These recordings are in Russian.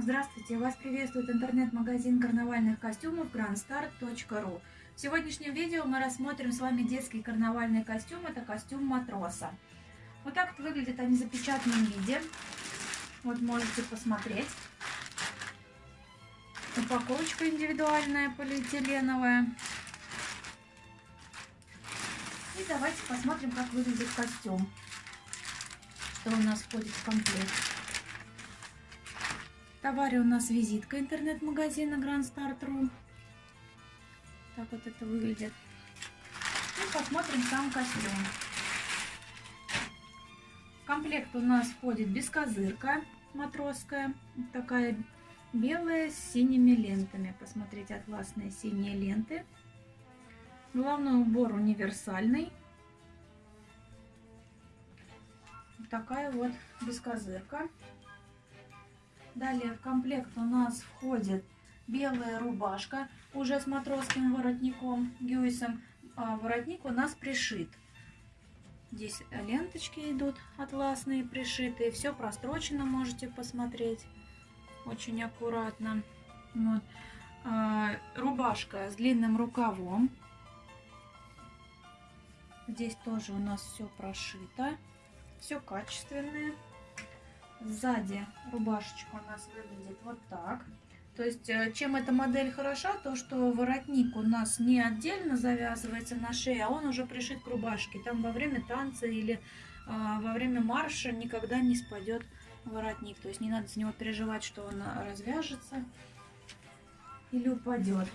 Здравствуйте! Вас приветствует интернет-магазин карнавальных костюмов grandstar.ru В сегодняшнем видео мы рассмотрим с вами детский карнавальный костюм. Это костюм матроса. Вот так вот выглядят они в запечатанном виде. Вот можете посмотреть. Упаковочка индивидуальная, полиэтиленовая. И давайте посмотрим, как выглядит костюм. Что у нас входит в комплект. Товаре у нас визитка интернет-магазина Grand Start.ru. Так вот это выглядит. И посмотрим сам костюм. В комплект у нас входит бескозырка матросская. Такая белая с синими лентами. Посмотрите, атласные синие ленты. Головной убор универсальный. Вот такая вот бескозырка. Далее в комплект у нас входит белая рубашка уже с матросским воротником, гюйсом. А воротник у нас пришит. Здесь ленточки идут атласные, пришитые. Все прострочено, можете посмотреть. Очень аккуратно. Вот. А, рубашка с длинным рукавом. Здесь тоже у нас все прошито. Все качественное. Сзади рубашечка у нас выглядит вот так. То есть, э, чем эта модель хороша, то что воротник у нас не отдельно завязывается на шее, а он уже пришит к рубашке. Там во время танца или э, во время марша никогда не спадет воротник. То есть не надо с него переживать, что он развяжется или упадет.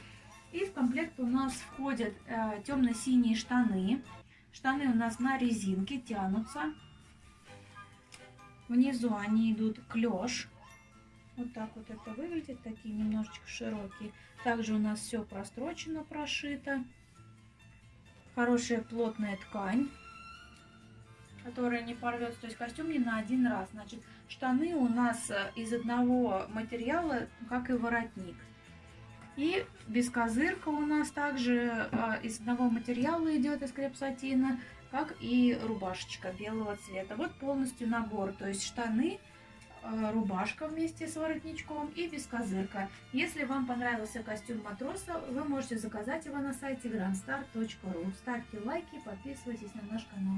И в комплект у нас входят э, темно-синие штаны. Штаны у нас на резинке тянутся. Внизу они идут клеш. Вот так вот это выглядит, такие немножечко широкие. Также у нас все прострочено, прошито. Хорошая плотная ткань, которая не порвется. То есть костюм не на один раз. Значит, штаны у нас э, из одного материала, как и воротник. И бескозырка у нас также э, из одного материала идет, из крепсатина как и рубашечка белого цвета. Вот полностью набор, то есть штаны, э, рубашка вместе с воротничком и бескозырка. Если вам понравился костюм матроса, вы можете заказать его на сайте grandstar.ru. Ставьте лайки, подписывайтесь на наш канал.